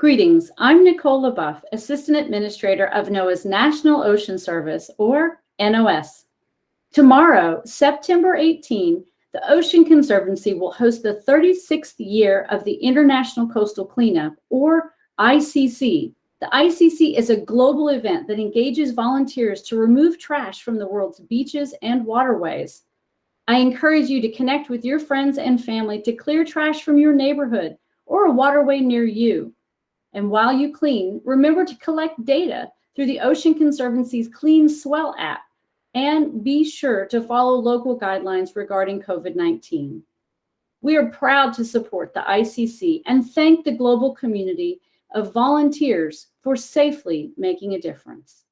Greetings, I'm Nicole LeBoeuf, Assistant Administrator of NOAA's National Ocean Service, or NOS. Tomorrow, September 18, the Ocean Conservancy will host the 36th year of the International Coastal Cleanup, or ICC. The ICC is a global event that engages volunteers to remove trash from the world's beaches and waterways. I encourage you to connect with your friends and family to clear trash from your neighborhood or a waterway near you. And while you clean, remember to collect data through the Ocean Conservancy's Clean Swell app and be sure to follow local guidelines regarding COVID-19. We are proud to support the ICC and thank the global community of volunteers for safely making a difference.